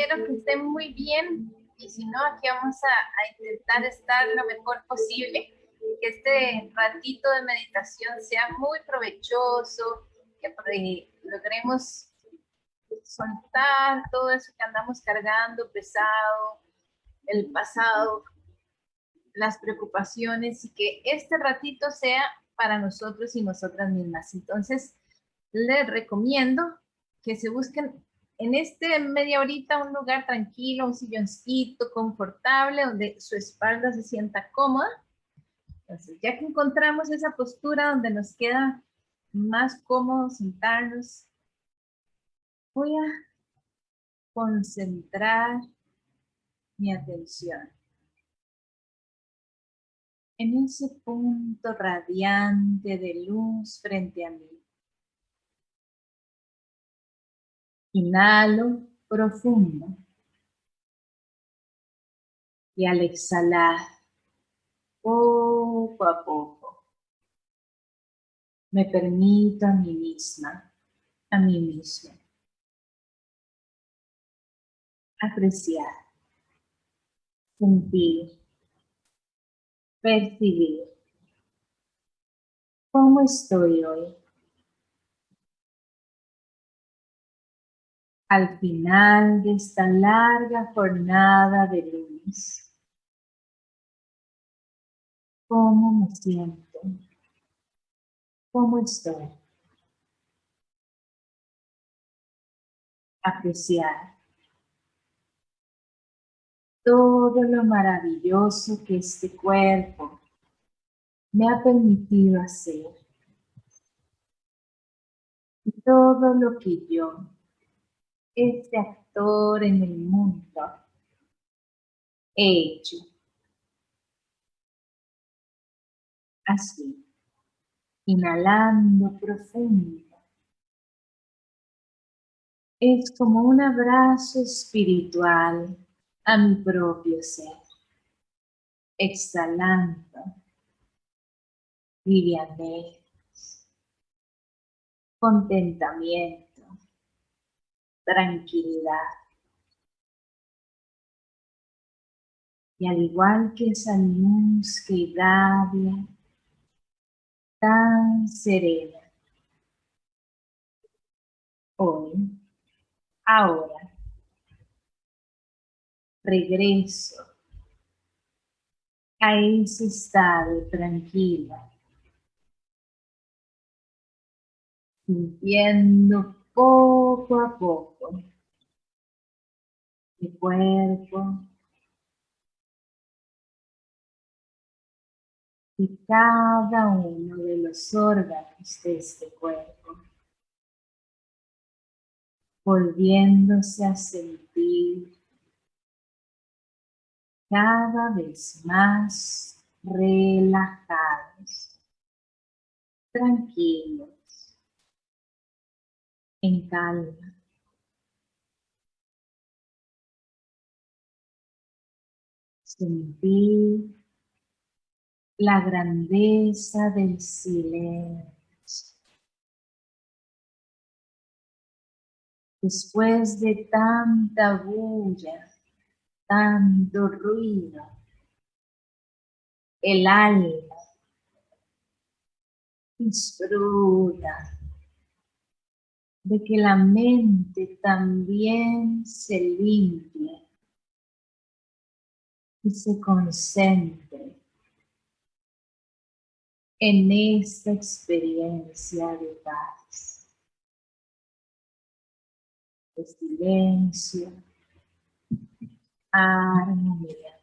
espero que estén muy bien y si no, aquí vamos a, intentar estar lo mejor posible. Que este ratito de meditación sea muy provechoso, que logremos soltar todo eso que andamos cargando pesado, el pasado, las preocupaciones y que este ratito sea para nosotros y nosotras mismas. Entonces, les recomiendo que se busquen en este media horita un lugar tranquilo, un silloncito confortable, donde su espalda se sienta cómoda. Entonces, ya que encontramos esa postura donde nos queda más cómodo sentarnos, voy a concentrar mi atención en ese punto radiante de luz frente a mí. Inhalo profundo. Y al exhalar, poco a poco, me permito a mí misma, a mí mismo, apreciar, sentir, percibir. ¿Cómo estoy hoy? Al final de esta larga jornada de lunes. ¿Cómo me siento? ¿Cómo estoy? Apreciar todo lo maravilloso que este cuerpo me ha permitido hacer. Y todo lo que yo este actor en el mundo hecho. Así, inhalando profundo. Es como un abrazo espiritual a mi propio ser. Exhalando, livianez, contentamiento tranquilidad. Y al igual que esa luz que irradia, tan serena, hoy, ahora, regreso a ese estado tranquilo, sintiendo poco a poco. Mi cuerpo. Y cada uno de los órganos de este cuerpo, volviéndose a sentir cada vez más relajados, tranquilos en calma. Sentir la grandeza del silencio. Después de tanta bulla, tanto ruido, el alma disfruta de que la mente también se limpie y se concentre en esta experiencia de paz, de silencio, armonía.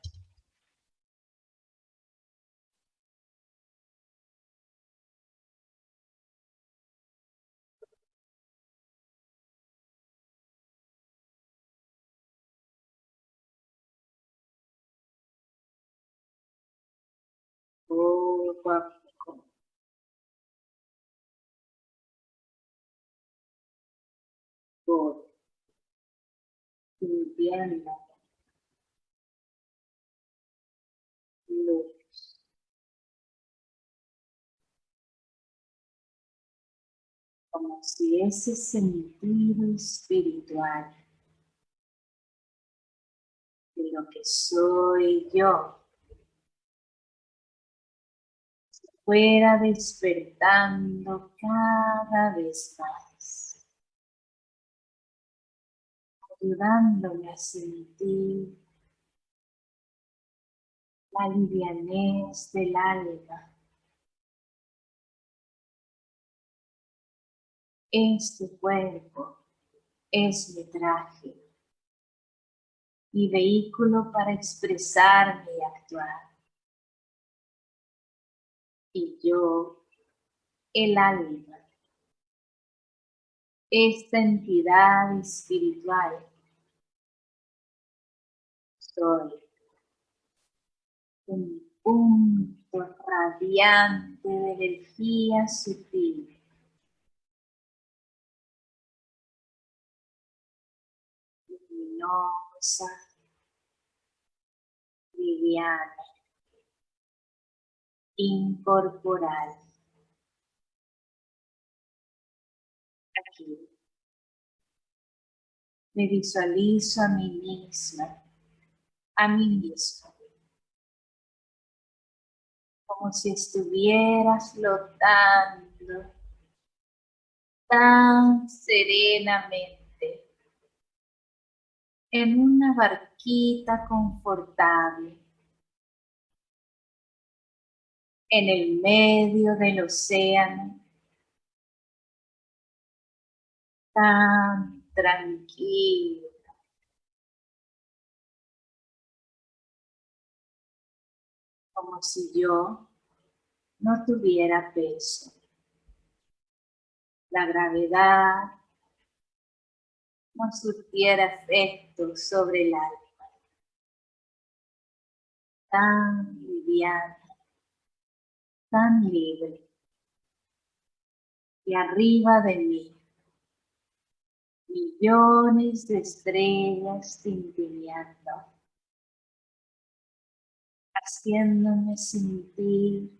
Por luz. Como si ese sentido espiritual de lo que soy yo. Fuera despertando cada vez más. Ayudándome a sentir la livianez del alma. Este cuerpo es mi traje, mi vehículo para expresarme y actuar. Y yo, el alma, esta entidad espiritual, soy. Un punto radiante de energía sutil. Luminosa, liviana, incorporal. Aquí. Me visualizo a mí misma, a mí mismo, como si estuviera flotando tan serenamente en una barquita confortable en el medio del océano, tan tranquilo. Como si yo no tuviera peso. La gravedad no surtiera efecto sobre el alma. Tan liviana, tan libre. Y arriba de mí, millones de estrellas tintineando, haciéndome sentir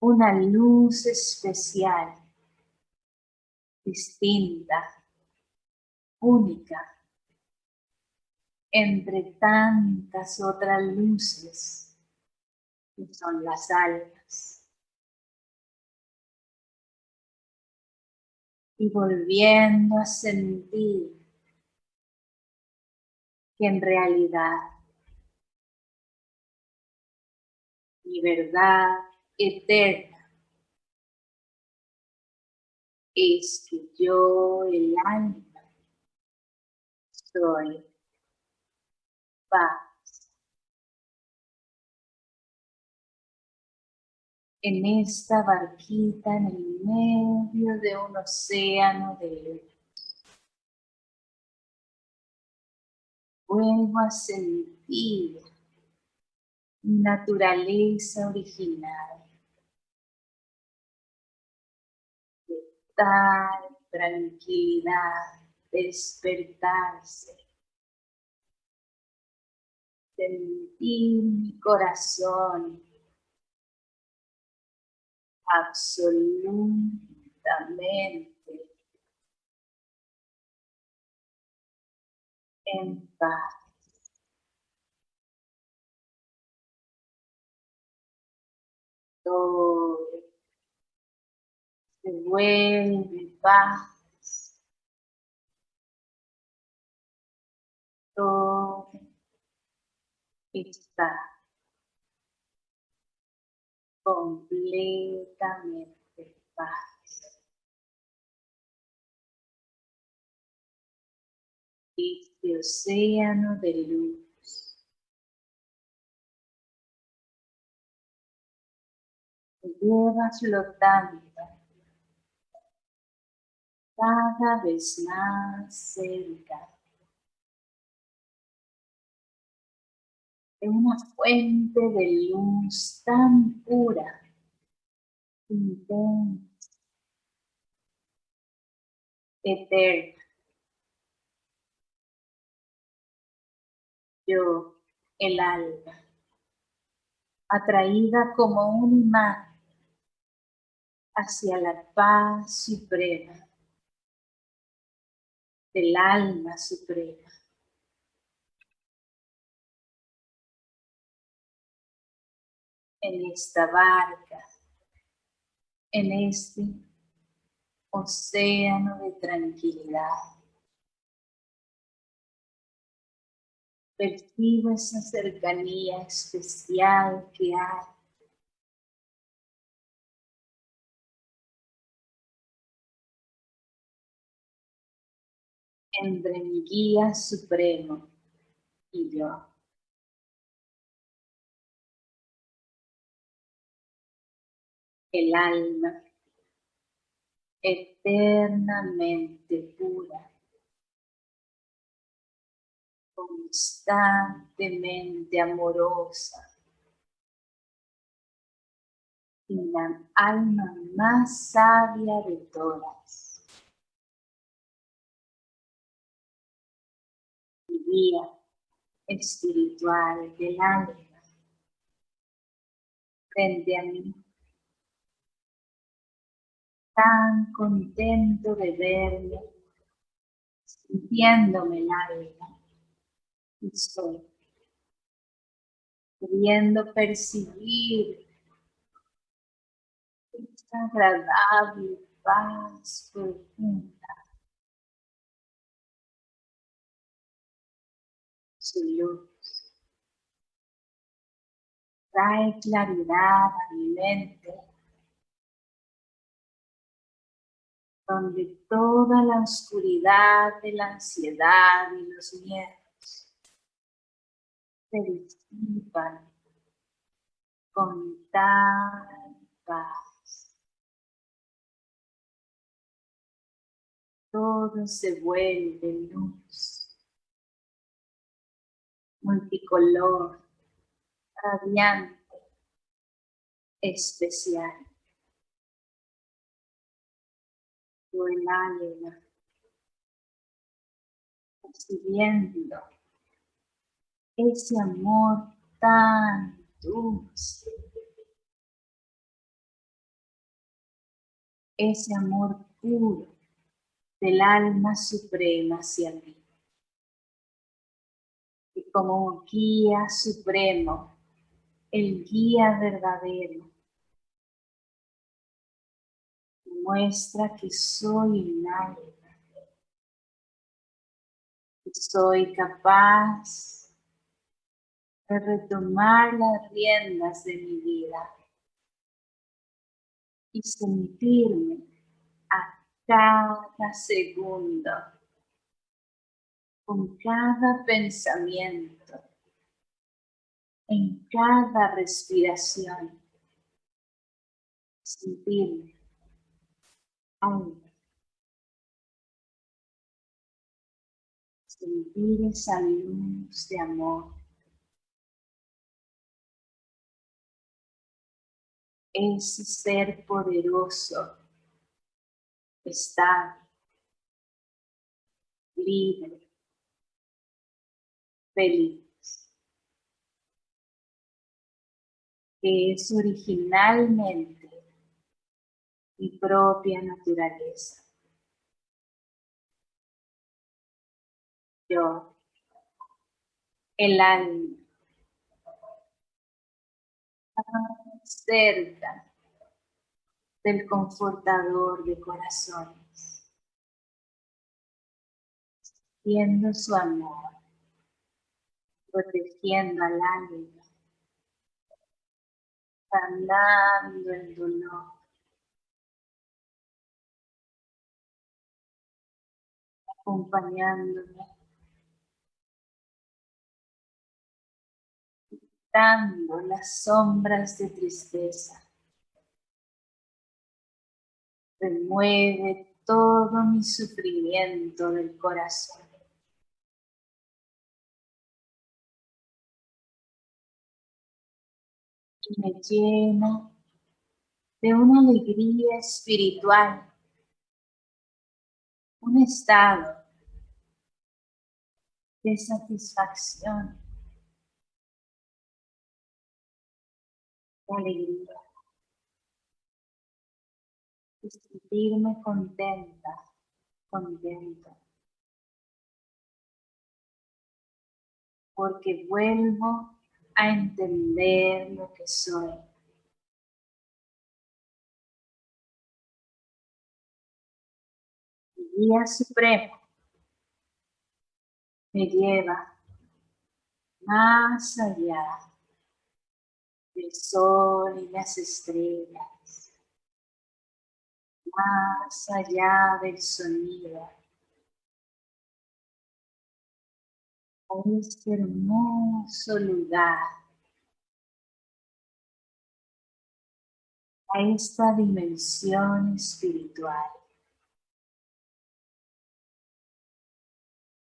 una luz especial, distinta, única entre tantas otras luces son las almas. Y volviendo a sentir que en realidad mi verdad eterna es que yo, el alma, soy paz. En esta barquita en el medio de un océano de luz. Vuelvo a sentir mi naturaleza original. De tal tranquilidad despertarse. Sentir mi corazón absolutamente en paz. Todo se vuelve paz todo está completamente paz. Este océano de luz. Te lleva flotando. Cada vez más cerca una fuente de luz tan pura, intensa, eterna. Yo, el alma, atraída como un imán hacia la paz suprema del alma suprema en esta barca, en este océano de tranquilidad. Percibo esa cercanía especial que hay entre mi guía supremo y yo. El alma eternamente pura, constantemente amorosa, y la alma más sabia de todas. guía espiritual del alma frente a mí. Tan contento de verme, sintiéndome el alma. Y estoy pudiendo percibir esta agradable paz profunda su luz. Trae claridad a mi mente, donde toda la oscuridad de la ansiedad y los miedos se disipan con tal paz. Todo se vuelve luz multicolor, radiante, especial. Tu el alma, percibiendo ese amor tan dulce, ese amor puro del alma suprema hacia mí como guía supremo, el guía verdadero. Muestra que soy un alma, que soy capaz de retomar las riendas de mi vida y sentirme a cada segundo con cada pensamiento, en cada respiración, sentirme sentir esa luz de amor. Ese ser poderoso está libre, feliz, que es originalmente mi propia naturaleza. Yo, el alma, cerca del confortador de corazones, siendo su amor protegiendo al alma, sanando el dolor. Acompañándome, quitando las sombras de tristeza. Remueve todo mi sufrimiento del corazón. me llena de una alegría espiritual, un estado de satisfacción, de alegría, de sentirme contenta, contento. Porque vuelvo a entender lo que soy. Guía supremo me lleva más allá del sol y las estrellas, más allá del sonido, a este hermoso lugar, a esta dimensión espiritual.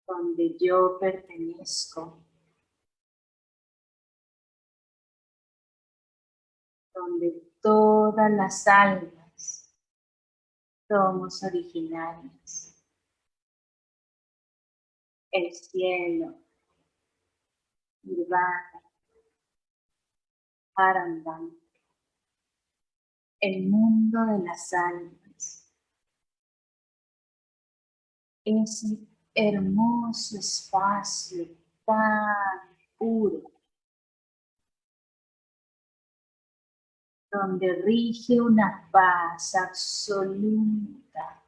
Donde yo pertenezco, donde todas las almas somos originarias. El cielo, Nirvana, Arandam, el mundo de las almas. Ese hermoso espacio tan puro, donde rige una paz absoluta,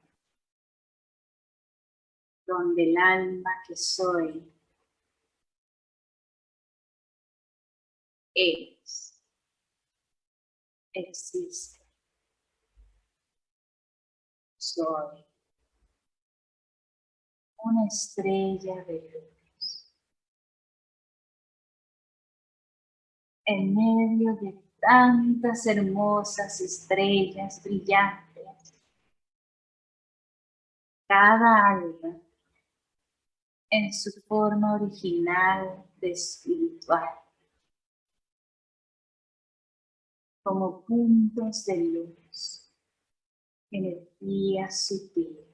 donde el alma que soy es, existe, soy una estrella de luz. En medio de tantas hermosas estrellas brillantes, cada alma en su forma original de espiritual, como puntos de luz, energía sutil.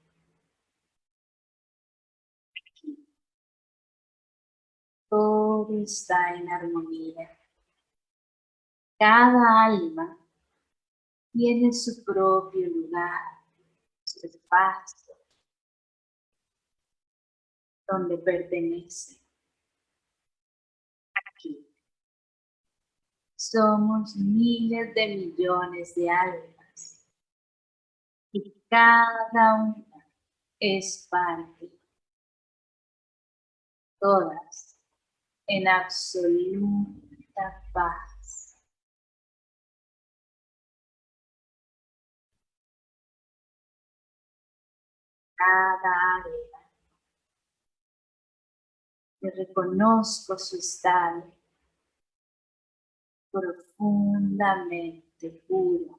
Todo está en armonía. Cada alma tiene su propio lugar, su espacio, donde pertenece. Aquí. Somos miles de millones de almas y cada una es parte. Todas en absoluta paz. Cada área. que reconozco su estado profundamente puro.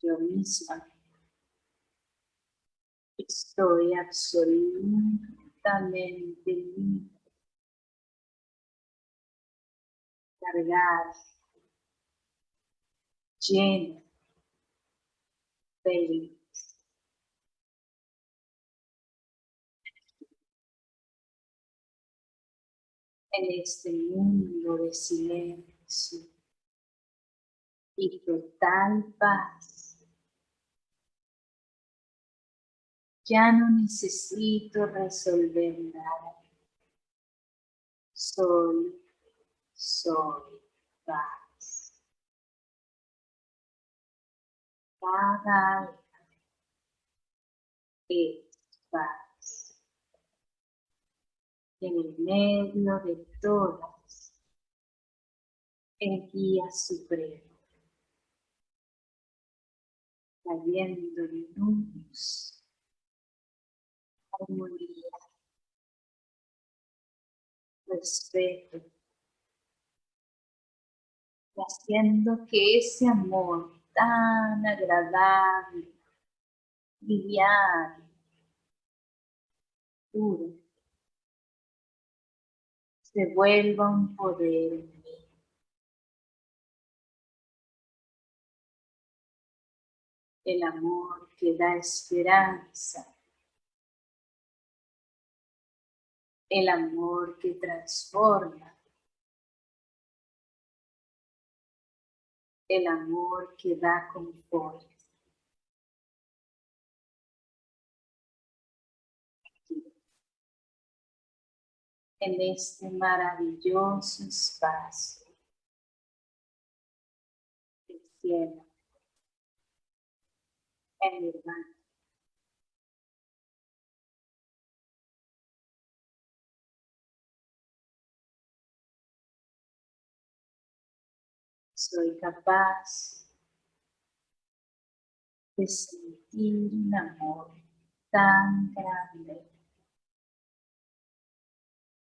Yo misma Estoy absolutamente libre. Cargada. Llena. Feliz. En este mundo de silencio y total paz. Ya no necesito resolver nada. Soy, soy paz. Cada alma es paz. En el medio de todas, el guía supremo, cayendo en luz respeto, haciendo que ese amor tan agradable, liviano, puro, se vuelva un poder en mí. El amor que da esperanza, el amor que transforma, el amor que da confort. en este maravilloso espacio cielo, en mi hermano. Soy capaz de sentir un amor tan grande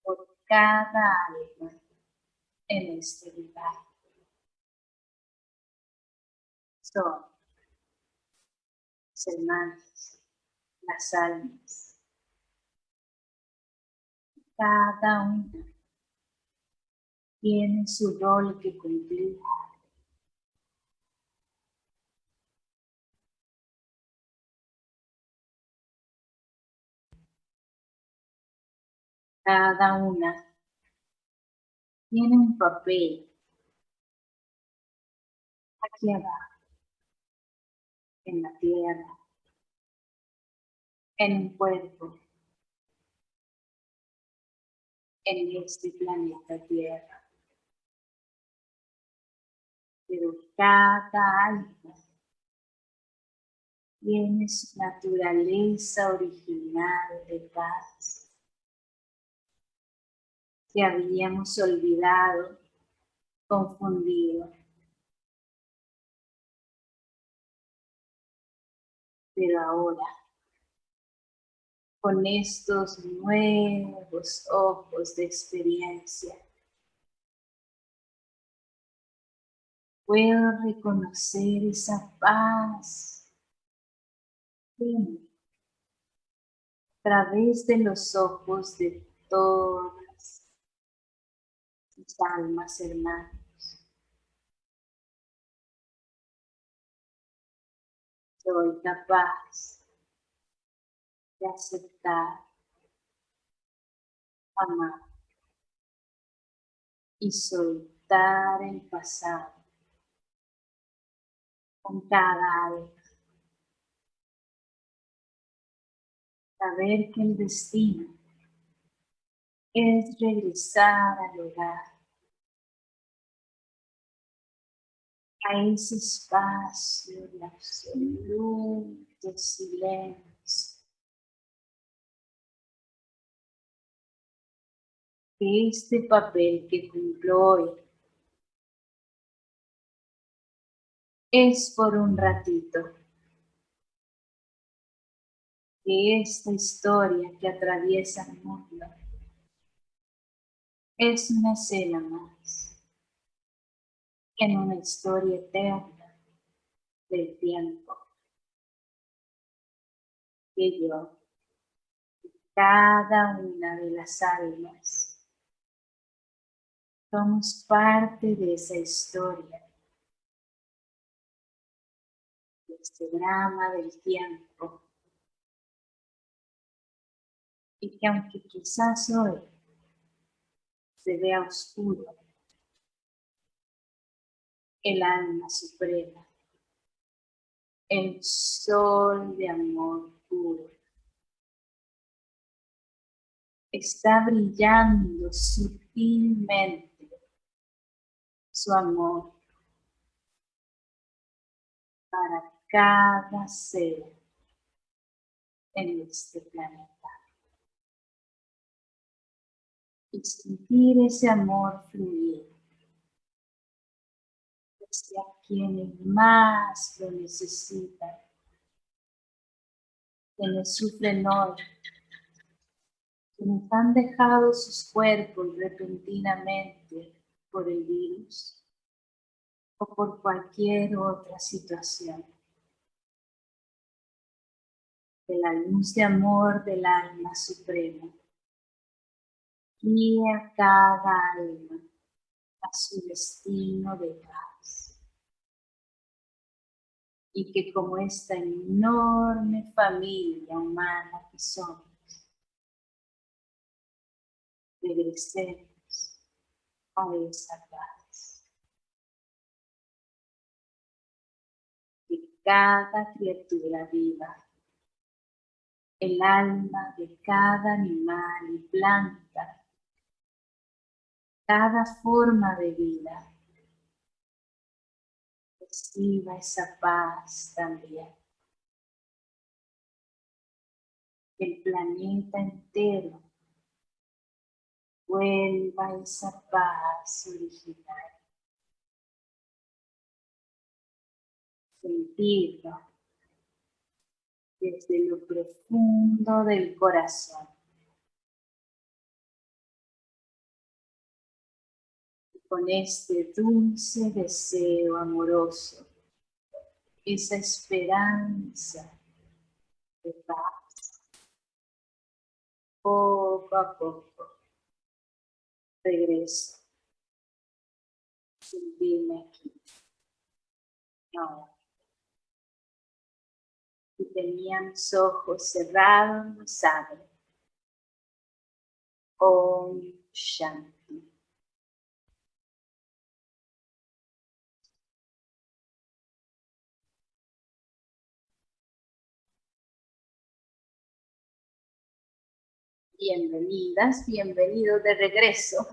por cada alma en este lugar. Son hermanos, las almas. Cada una tiene su rol que cumplir. Cada una tiene un papel aquí abajo, en la tierra, en un cuerpo, en este planeta Tierra. Pero cada alma tiene su naturaleza original de paz que habíamos olvidado, confundido. Pero ahora, con estos nuevos ojos de experiencia, puedo reconocer esa paz. A través de los ojos de todos almas hermanos. Soy capaz de aceptar, amar. Y soltar el pasado con cada. Saber que el destino es regresar al hogar a ese espacio de absoluto silencio. Este papel que cumplo hoy es por un ratito. Que esta historia que atraviesa el mundo es una escena más en una historia eterna del tiempo que yo, cada una de las almas, somos parte de esa historia, este drama del tiempo, y que aunque quizás hoy se vea oscuro, el alma suprema, el sol de amor puro. Está brillando sutilmente su amor para cada ser en este planeta. Y sentir ese amor fluir a quienes más lo necesitan, quienes sufren hoy, quienes han dejado sus cuerpos repentinamente por el virus o por cualquier otra situación. Que la luz de amor del alma suprema guía cada alma a su destino de paz y que como esta enorme familia humana que somos, regresemos a esa paz. Que cada criatura viva, el alma de cada animal y planta, cada forma de vida, reciba esa paz también. El planeta entero vuelva esa paz original. Sentirlo desde lo profundo del corazón. con este dulce deseo amoroso, esa esperanza de paz. Poco a poco regreso. Sentirme aquí. Ahora. Y tenía ojos cerrados, los abro. Om Shanti. Bienvenidas, bienvenidos de regreso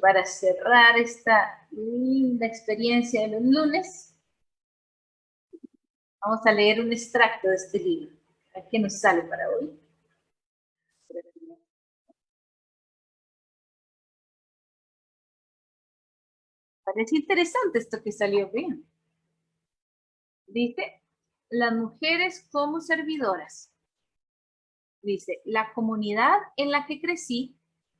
para cerrar esta linda experiencia de los lunes. Vamos a leer un extracto de este libro. ¿Qué nos sale para hoy? Parece interesante esto que salió bien. Dice, las mujeres como servidoras. Dice, la comunidad en la que crecí,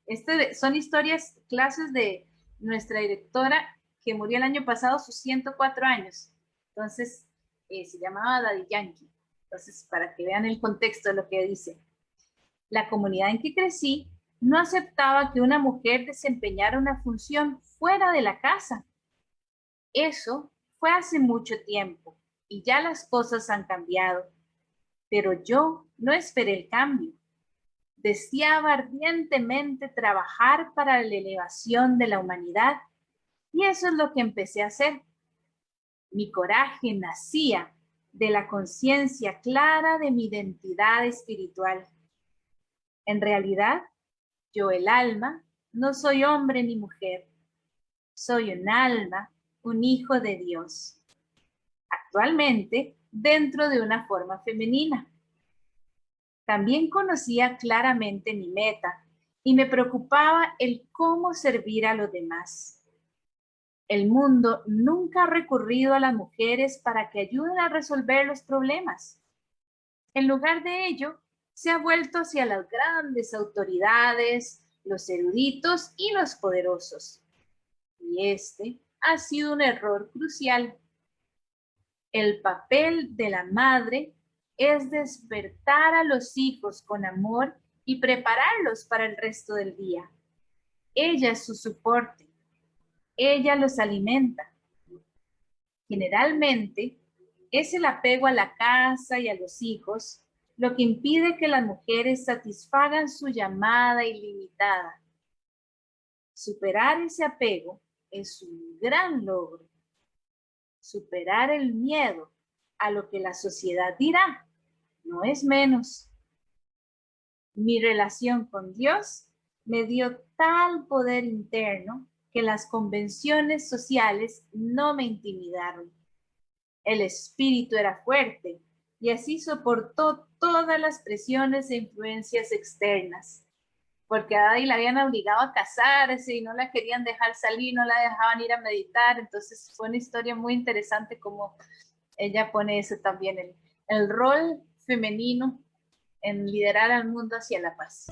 este, son historias, clases de nuestra directora que murió el año pasado, sus 104 años. Entonces, eh, se llamaba Daddy Yankee. Entonces, para que vean el contexto de lo que dice. La comunidad en que crecí no aceptaba que una mujer desempeñara una función fuera de la casa. Eso fue hace mucho tiempo y ya las cosas han cambiado. Pero yo no esperé el cambio. Deseaba ardientemente trabajar para la elevación de la humanidad y eso es lo que empecé a hacer. Mi coraje nacía de la conciencia clara de mi identidad espiritual. En realidad, yo el alma, no soy hombre ni mujer. Soy un alma, un hijo de Dios. Actualmente, dentro de una forma femenina. También conocía claramente mi meta y me preocupaba el cómo servir a los demás. El mundo nunca ha recurrido a las mujeres para que ayuden a resolver los problemas. En lugar de ello, se ha vuelto hacia las grandes autoridades, los eruditos y los poderosos. Y este ha sido un error crucial el papel de la madre es despertar a los hijos con amor y prepararlos para el resto del día. Ella es su soporte. Ella los alimenta. Generalmente, es el apego a la casa y a los hijos lo que impide que las mujeres satisfagan su llamada ilimitada. Superar ese apego es un gran logro superar el miedo a lo que la sociedad dirá, no es menos. Mi relación con Dios me dio tal poder interno que las convenciones sociales no me intimidaron. El espíritu era fuerte y así soportó todas las presiones e influencias externas porque a Daddy la habían obligado a casarse y no la querían dejar salir, no la dejaban ir a meditar, entonces fue una historia muy interesante como ella pone eso también, el, el rol femenino en liderar al mundo hacia la paz.